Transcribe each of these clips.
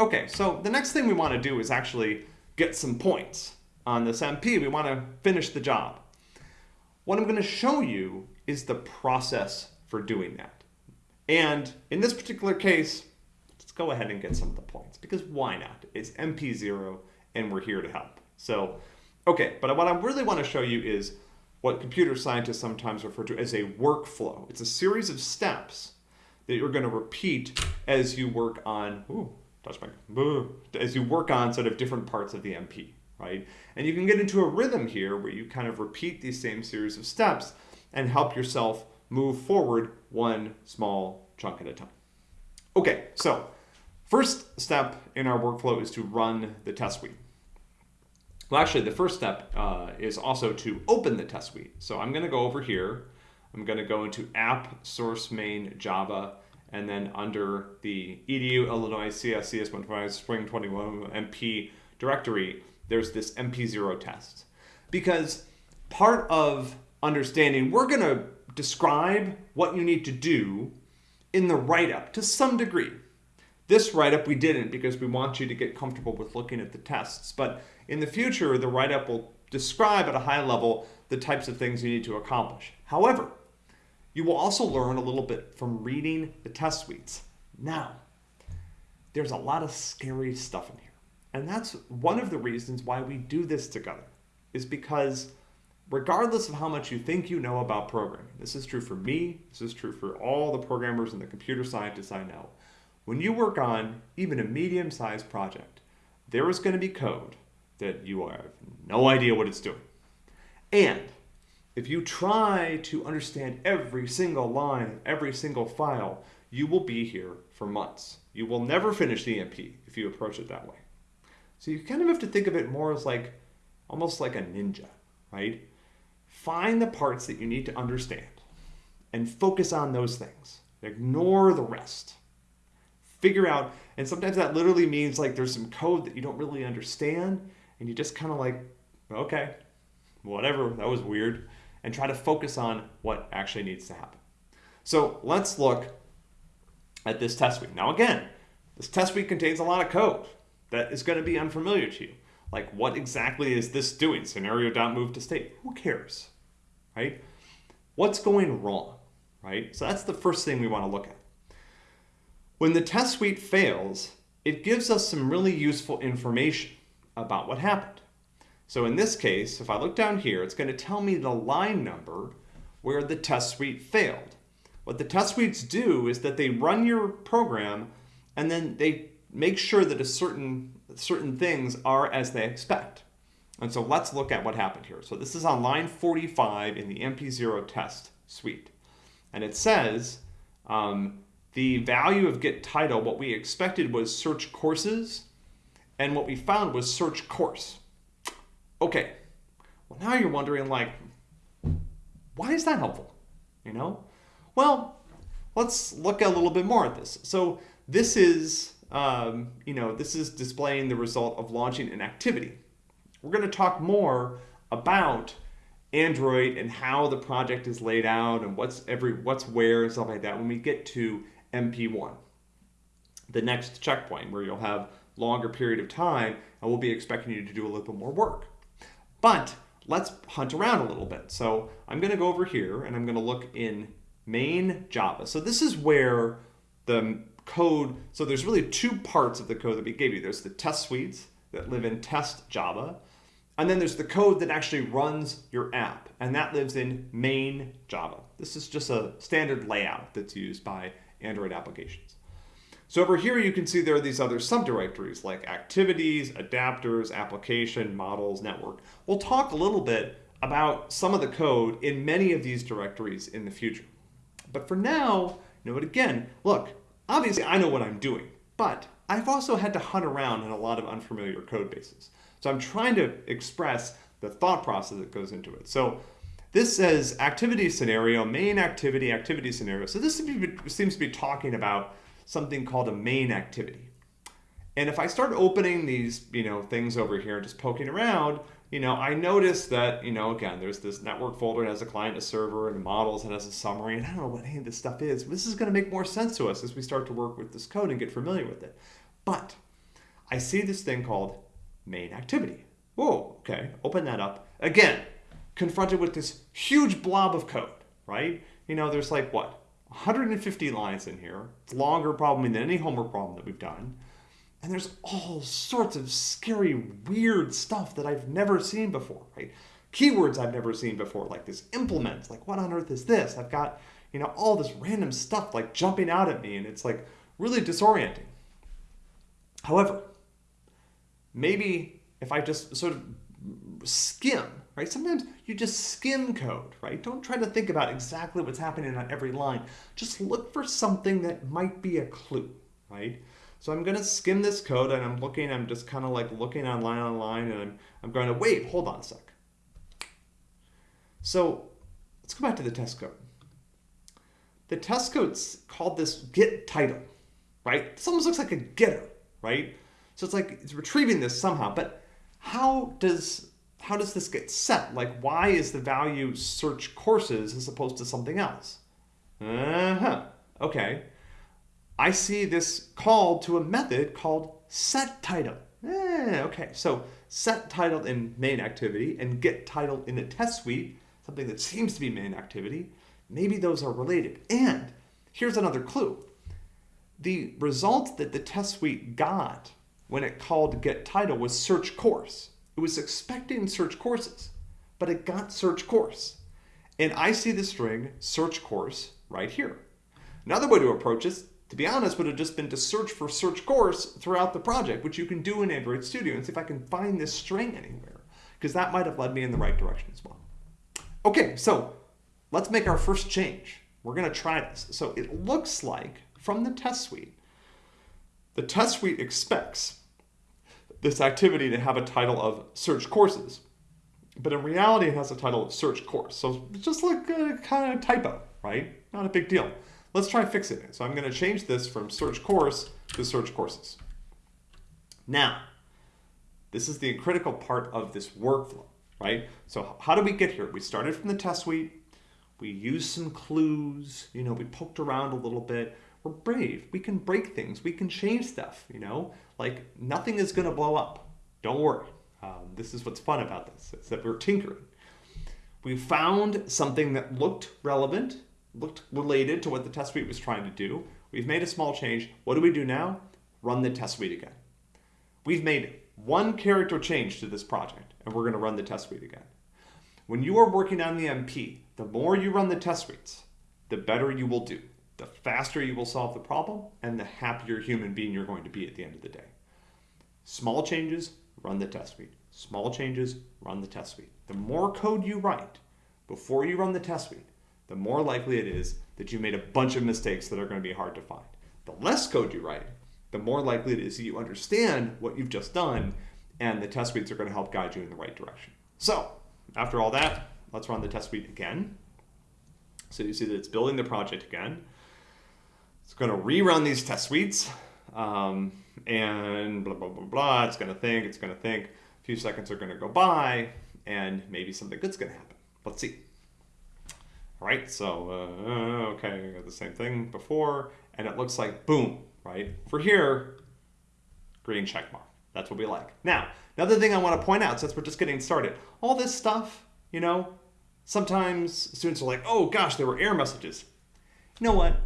Okay, so the next thing we want to do is actually get some points on this MP. We want to finish the job. What I'm going to show you is the process for doing that. And in this particular case, let's go ahead and get some of the points because why not? It's MP0 and we're here to help. So, okay, but what I really want to show you is what computer scientists sometimes refer to as a workflow. It's a series of steps that you're going to repeat as you work on, ooh, touch my, as you work on sort of different parts of the MP, right? And you can get into a rhythm here where you kind of repeat these same series of steps and help yourself move forward one small chunk at a time. Okay, so first step in our workflow is to run the test suite. Well, actually, the first step uh, is also to open the test suite. So I'm going to go over here. I'm going to go into app source main Java, and then under the edu Illinois CS CS125 Spring 21 MP directory, there's this MP0 test. Because part of understanding, we're going to describe what you need to do in the write-up to some degree. This write-up we didn't because we want you to get comfortable with looking at the tests. But in the future, the write-up will describe at a high level the types of things you need to accomplish. However, you will also learn a little bit from reading the test suites. Now, there's a lot of scary stuff in here. And that's one of the reasons why we do this together, is because regardless of how much you think you know about programming, this is true for me, this is true for all the programmers and the computer scientists I know, when you work on even a medium-sized project, there is going to be code that you have no idea what it's doing. And if you try to understand every single line, every single file, you will be here for months. You will never finish the MP if you approach it that way. So you kind of have to think of it more as like, almost like a ninja, right? Find the parts that you need to understand and focus on those things. Ignore the rest figure out, and sometimes that literally means like there's some code that you don't really understand, and you just kind of like, okay, whatever, that was weird, and try to focus on what actually needs to happen. So let's look at this test suite. Now again, this test suite contains a lot of code that is going to be unfamiliar to you. Like what exactly is this doing? Scenario.move to state. Who cares, right? What's going wrong, right? So that's the first thing we want to look at. When the test suite fails, it gives us some really useful information about what happened. So in this case, if I look down here, it's going to tell me the line number where the test suite failed. What the test suites do is that they run your program and then they make sure that a certain, certain things are as they expect. And so let's look at what happened here. So this is on line 45 in the MP0 test suite. And it says um, the value of get title, what we expected was search courses, and what we found was search course. Okay, well now you're wondering like, why is that helpful? You know? Well, let's look a little bit more at this. So this is, um, you know, this is displaying the result of launching an activity. We're going to talk more about Android and how the project is laid out and what's every what's where and stuff like that when we get to MP1. The next checkpoint where you'll have longer period of time and we'll be expecting you to do a little bit more work. But let's hunt around a little bit. So I'm going to go over here and I'm going to look in main Java. So this is where the code, so there's really two parts of the code that we gave you. There's the test suites that live in test Java, and then there's the code that actually runs your app, and that lives in main Java. This is just a standard layout that's used by Android applications. So over here, you can see there are these other subdirectories like activities, adapters, application, models, network. We'll talk a little bit about some of the code in many of these directories in the future. But for now, you know, again, look, obviously I know what I'm doing, but I've also had to hunt around in a lot of unfamiliar code bases. So I'm trying to express the thought process that goes into it. So this says activity scenario, main activity, activity scenario. So this seems to be talking about something called a main activity. And if I start opening these, you know, things over here, and just poking around, you know, I notice that, you know, again, there's this network folder that has a client, a server, and models, and has a summary, and I don't know what any of this stuff is. This is going to make more sense to us as we start to work with this code and get familiar with it. But I see this thing called main activity. Whoa, okay, open that up. Again, confronted with this huge blob of code, right? You know, there's like what, 150 lines in here. It's longer probably than any homework problem that we've done. And there's all sorts of scary, weird stuff that I've never seen before, right? Keywords I've never seen before, like this implements, like what on earth is this? I've got, you know, all this random stuff like jumping out at me and it's like really disorienting. However, maybe if I just sort of skim, right? Sometimes you just skim code, right? Don't try to think about exactly what's happening on every line. Just look for something that might be a clue, right? So I'm gonna skim this code and I'm looking, I'm just kind of like looking on line on line and I'm, I'm going to, wait, hold on a sec. So let's go back to the test code. The test code's called this get title, right? This almost looks like a getter, right? So it's like it's retrieving this somehow, but how does how does this get set? Like why is the value search courses as opposed to something else? Uh-huh. Okay. I see this call to a method called set title. Eh, okay, so set title in main activity and get title in the test suite, something that seems to be main activity, maybe those are related. And here's another clue. The result that the test suite got when it called get title was search course. It was expecting search courses, but it got search course. And I see the string search course right here. Another way to approach this to be honest, would have just been to search for search course throughout the project, which you can do in Android Studio and see if I can find this string anywhere, because that might have led me in the right direction as well. Okay, so let's make our first change. We're gonna try this. So it looks like from the test suite, the test suite expects this activity to have a title of search courses, but in reality it has a title of search course. So it's just like a kind of typo, right? Not a big deal. Let's try fixing it. So I'm going to change this from search course to search courses. Now, this is the critical part of this workflow, right? So how do we get here? We started from the test suite. We used some clues. You know, we poked around a little bit. We're brave. We can break things. We can change stuff, you know? Like nothing is going to blow up. Don't worry. Um, this is what's fun about this. It's that we're tinkering. We found something that looked relevant looked related to what the test suite was trying to do. We've made a small change. What do we do now? Run the test suite again. We've made one character change to this project, and we're going to run the test suite again. When you are working on the MP, the more you run the test suites, the better you will do, the faster you will solve the problem, and the happier human being you're going to be at the end of the day. Small changes, run the test suite. Small changes, run the test suite. The more code you write before you run the test suite, the more likely it is that you made a bunch of mistakes that are going to be hard to find. The less code you write, the more likely it is that you understand what you've just done and the test suites are going to help guide you in the right direction. So after all that, let's run the test suite again. So you see that it's building the project again. Going to rerun these test suites um, and blah, blah, blah, blah. It's going to think, it's going to think. A few seconds are going to go by and maybe something good's going to happen. Let's see. All right, so, uh, okay, I got the same thing before, and it looks like boom, right? For here, green check mark. That's what we like. Now, another thing I want to point out, since we're just getting started, all this stuff, you know, sometimes students are like, oh gosh, there were error messages. You know what?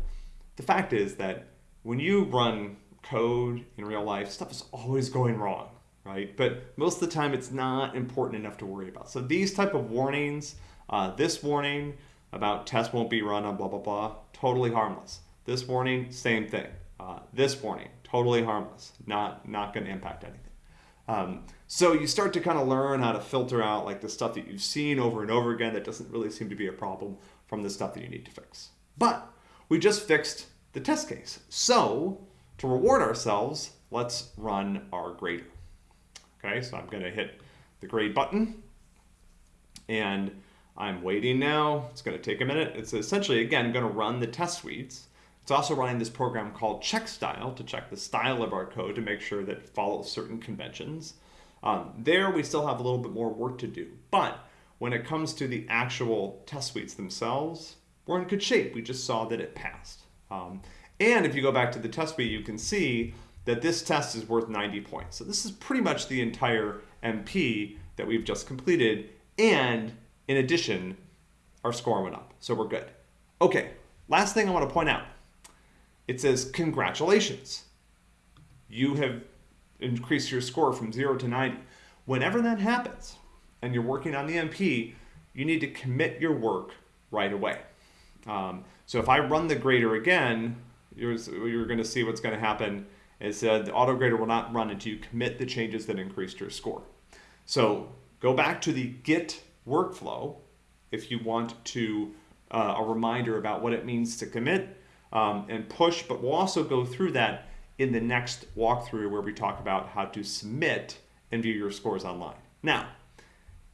The fact is that when you run code in real life, stuff is always going wrong, right? But most of the time it's not important enough to worry about. So these type of warnings, uh, this warning, about test won't be run on blah, blah, blah, totally harmless. This warning, same thing. Uh, this warning, totally harmless, not, not going to impact anything. Um, so you start to kind of learn how to filter out like the stuff that you've seen over and over again that doesn't really seem to be a problem from the stuff that you need to fix. But we just fixed the test case. So to reward ourselves, let's run our grader. Okay, so I'm going to hit the grade button and I'm waiting now. It's going to take a minute. It's essentially, again, going to run the test suites. It's also running this program called check style to check the style of our code to make sure that it follows certain conventions. Um, there, we still have a little bit more work to do. But when it comes to the actual test suites themselves, we're in good shape. We just saw that it passed. Um, and if you go back to the test suite, you can see that this test is worth 90 points. So this is pretty much the entire MP that we've just completed. And in addition, our score went up. So we're good. Okay, last thing I want to point out. It says, congratulations. You have increased your score from zero to 90. Whenever that happens and you're working on the MP, you need to commit your work right away. Um, so if I run the grader again, you're, you're going to see what's going to happen said the auto grader will not run until you commit the changes that increased your score. So go back to the Git workflow if you want to uh, a reminder about what it means to commit um, and push, but we'll also go through that in the next walkthrough where we talk about how to submit and view your scores online. Now,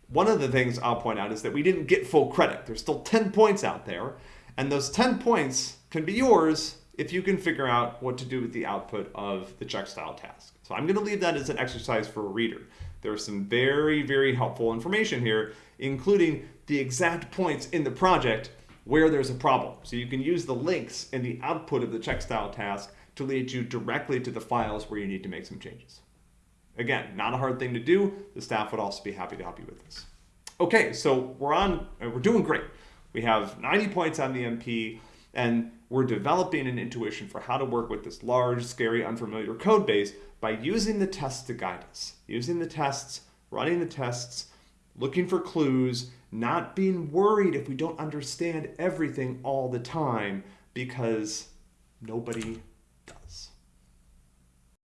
one of the things I'll point out is that we didn't get full credit. There's still 10 points out there, and those 10 points can be yours if you can figure out what to do with the output of the check style task. So I'm going to leave that as an exercise for a reader. There's some very, very helpful information here, including the exact points in the project where there's a problem. So you can use the links in the output of the check style task to lead you directly to the files where you need to make some changes. Again, not a hard thing to do. The staff would also be happy to help you with this. Okay, so we're on, uh, we're doing great. We have 90 points on the MP and we're developing an intuition for how to work with this large, scary, unfamiliar code base by using the tests to guide us. Using the tests, running the tests, looking for clues, not being worried if we don't understand everything all the time because nobody